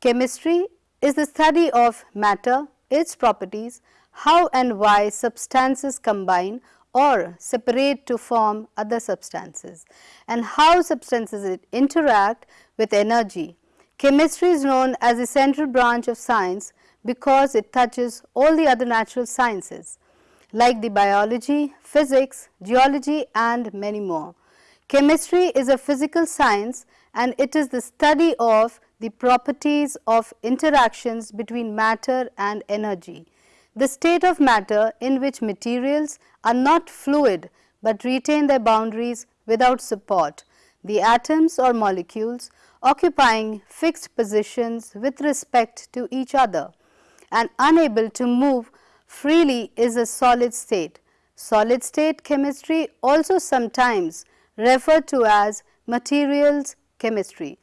Chemistry is the study of matter, its properties, how and why substances combine or separate to form other substances and how substances interact with energy. Chemistry is known as the central branch of science because it touches all the other natural sciences like the biology, physics, geology and many more. Chemistry is a physical science and it is the study of the properties of interactions between matter and energy. The state of matter in which materials are not fluid, but retain their boundaries without support. The atoms or molecules occupying fixed positions with respect to each other and unable to move freely is a solid state. Solid state chemistry also sometimes referred to as materials chemistry.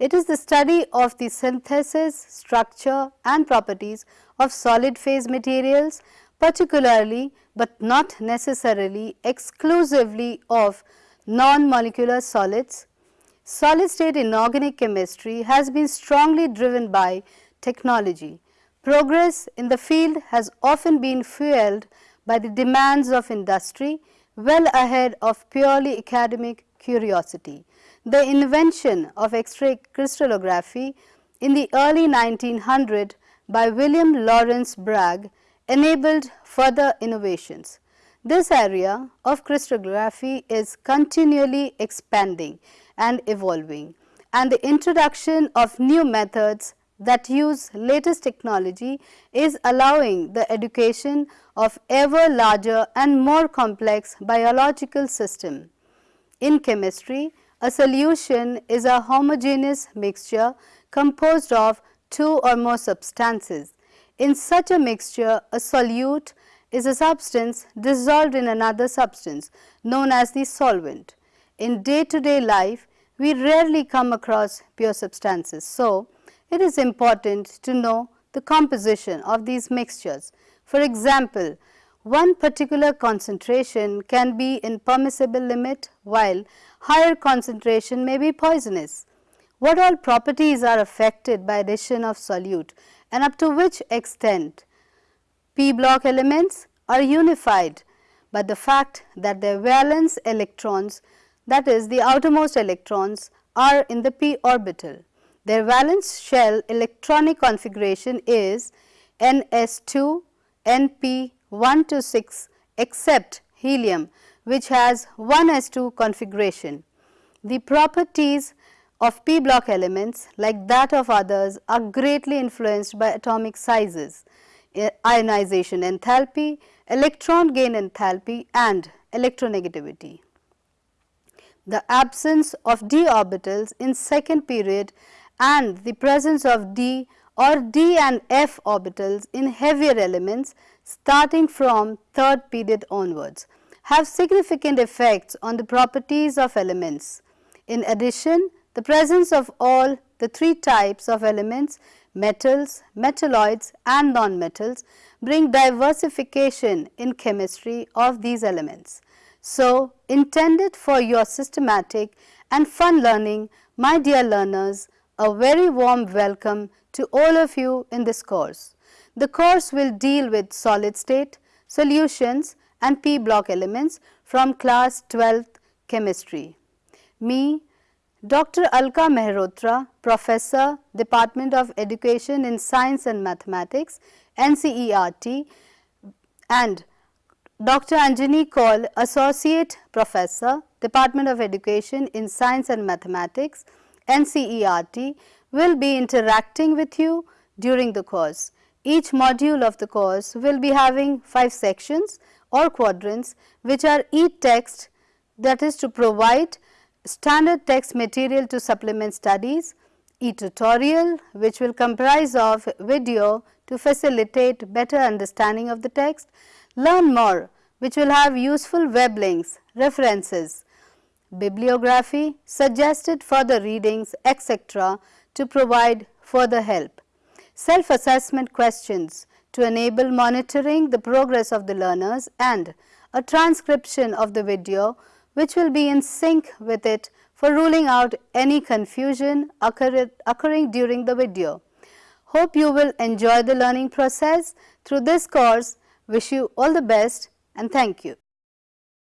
It is the study of the synthesis, structure and properties of solid phase materials particularly, but not necessarily exclusively of non-molecular solids. Solid state inorganic chemistry has been strongly driven by technology. Progress in the field has often been fueled by the demands of industry well ahead of purely academic curiosity. The invention of X-ray crystallography in the early 1900 by William Lawrence Bragg enabled further innovations. This area of crystallography is continually expanding and evolving and the introduction of new methods that use latest technology is allowing the education of ever larger and more complex biological system. In chemistry, a solution is a homogeneous mixture composed of two or more substances. In such a mixture, a solute is a substance dissolved in another substance known as the solvent. In day to day life, we rarely come across pure substances. So, it is important to know the composition of these mixtures. For example, one particular concentration can be in permissible limit while higher concentration may be poisonous. What all properties are affected by addition of solute and up to which extent p block elements are unified by the fact that their valence electrons that is the outermost electrons are in the p orbital. Their valence shell electronic configuration is NS2, NP 1 to 6 except helium which has 1s2 configuration. The properties of p block elements like that of others are greatly influenced by atomic sizes, eh, ionization enthalpy, electron gain enthalpy and electronegativity. The absence of d orbitals in second period and the presence of d or d and f orbitals in heavier elements starting from third period onwards have significant effects on the properties of elements. In addition, the presence of all the three types of elements metals, metalloids and non-metals bring diversification in chemistry of these elements. So, intended for your systematic and fun learning, my dear learners, a very warm welcome to all of you in this course. The course will deal with solid state, solutions and p block elements from class 12th chemistry. Me, Dr. Alka Mehrotra, Professor, Department of Education in Science and Mathematics, NCERT and Dr. Anjani Kaul, Associate Professor, Department of Education in Science and Mathematics, NCERT will be interacting with you during the course. Each module of the course will be having 5 sections or quadrants which are e-text that is to provide standard text material to supplement studies, e-tutorial which will comprise of video to facilitate better understanding of the text, learn more which will have useful web links, references, bibliography, suggested further readings etc. to provide further help. Self-assessment questions to enable monitoring the progress of the learners and a transcription of the video which will be in sync with it for ruling out any confusion occur occurring during the video. Hope you will enjoy the learning process through this course. Wish you all the best and thank you.